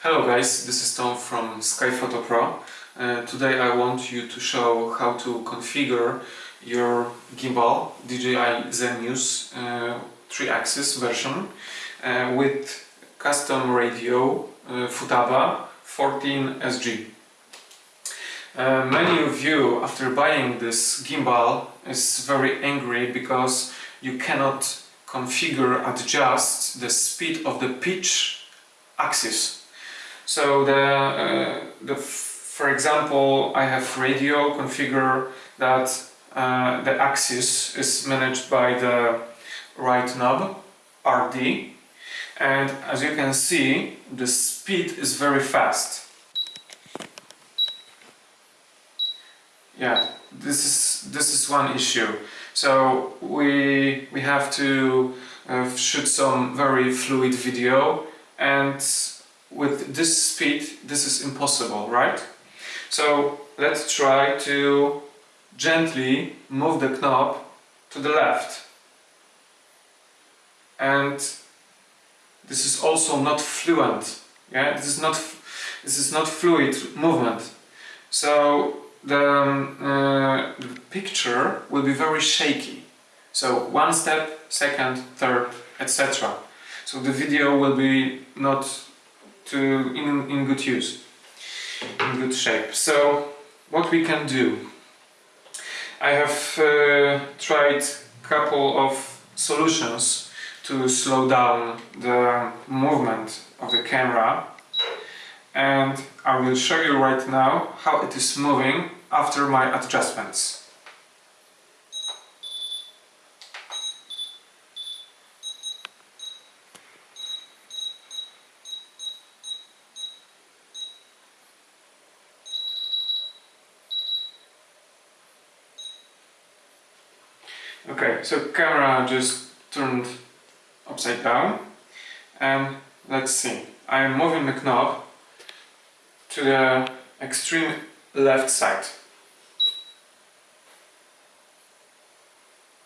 Hello guys, this is Tom from Skyphoto Pro. Uh, today I want you to show how to configure your gimbal DJI Zenmuse uh, 3-axis version uh, with custom radio uh, Futaba 14SG. Uh, many of you after buying this gimbal is very angry because you cannot configure adjust the speed of the pitch axis so the, uh, the for example, I have radio configure that uh, the axis is managed by the right knob RD and as you can see the speed is very fast. Yeah, this is this is one issue. So we we have to uh, shoot some very fluid video and with this speed this is impossible, right? So let's try to gently move the knob to the left. And this is also not fluent. Yeah, this is not this is not fluid movement. So the, um, uh, the picture will be very shaky. So one step, second, third, etc. So the video will be not to in, in good use, in good shape. So what we can do, I have uh, tried couple of solutions to slow down the movement of the camera and I will show you right now how it is moving after my adjustments. Okay, so camera just turned upside down and let's see. I am moving the knob to the extreme left side.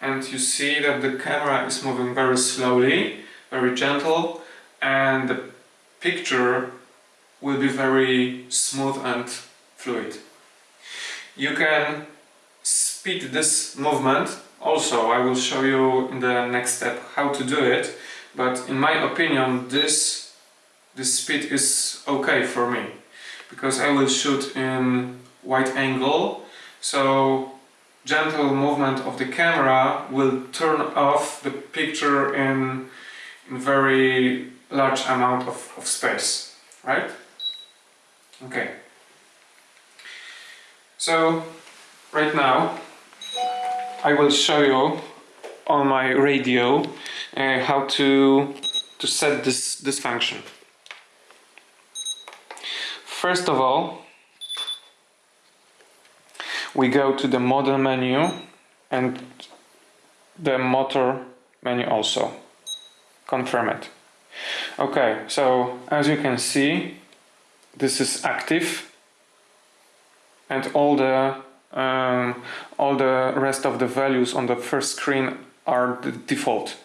And you see that the camera is moving very slowly, very gentle and the picture will be very smooth and fluid. You can speed this movement also, I will show you in the next step how to do it, but in my opinion this, this speed is okay for me, because I will shoot in wide angle, so gentle movement of the camera will turn off the picture in, in very large amount of, of space, right? Okay. So, right now I will show you on my radio uh, how to to set this this function. First of all, we go to the model menu and the motor menu also. Confirm it. Okay, so as you can see, this is active and all the um, all the rest of the values on the first screen are the default.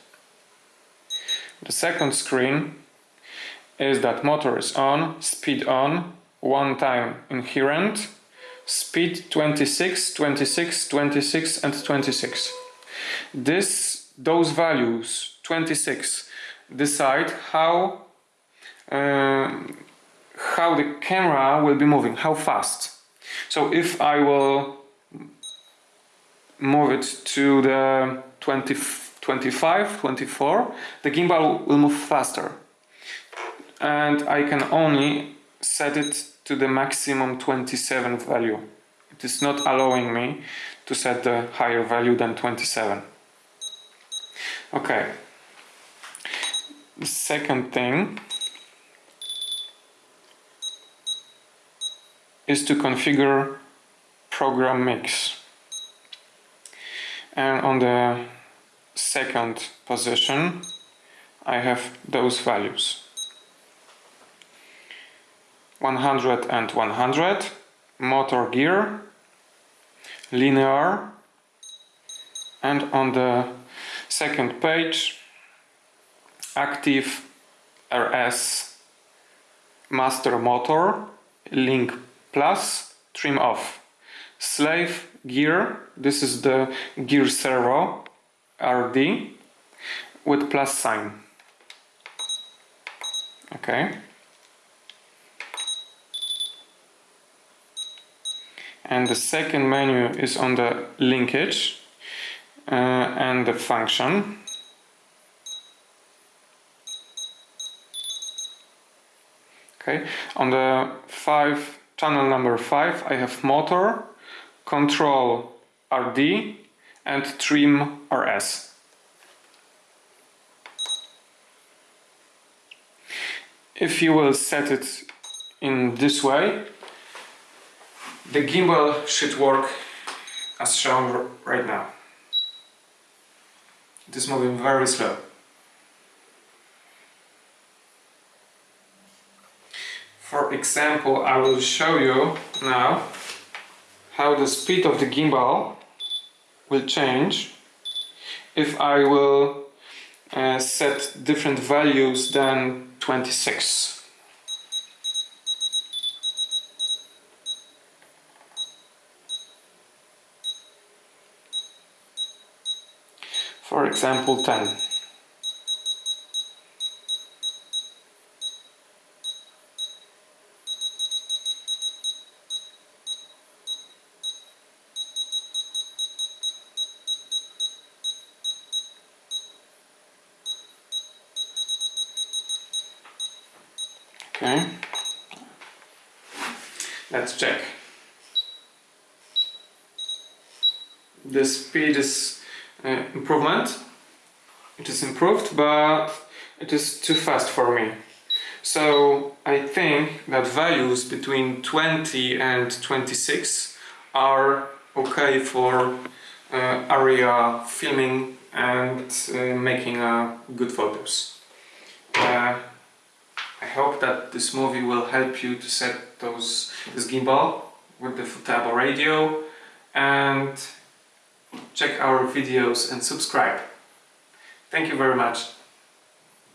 The second screen is that motor is on, speed on, one time inherent, speed 26, 26, 26 and 26. This, those values, 26, decide how, uh, how the camera will be moving, how fast. So if I will move it to the 20, 25, 24, the gimbal will move faster. And I can only set it to the maximum 27 value. It is not allowing me to set the higher value than 27. Okay. The second thing is to configure program mix and on the second position I have those values 100 and 100 motor gear linear and on the second page active RS master motor, link plus, trim off. Slave gear, this is the gear servo RD with plus sign. Okay. And the second menu is on the linkage uh, and the function. Okay, on the five channel number five, I have motor, control RD, and trim RS. If you will set it in this way, the gimbal should work as shown right now. It is moving very slow. For example, I will show you now how the speed of the gimbal will change if I will uh, set different values than 26. For example 10. Okay, let's check. The speed is uh, improvement. It is improved, but it is too fast for me. So I think that values between 20 and 26 are okay for uh, area filming and uh, making uh, good photos. I hope that this movie will help you to set those this gimbal with the Futaba radio and check our videos and subscribe. Thank you very much.